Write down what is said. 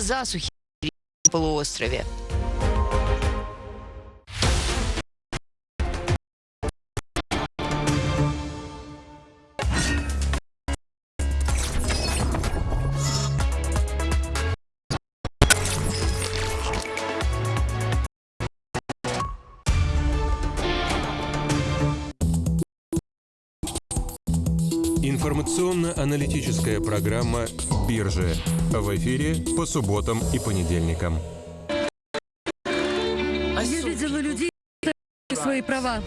засухи на полуострове. Информационно-аналитическая программа «Биржи» в эфире по субботам и понедельникам. Я видела людей, свои права.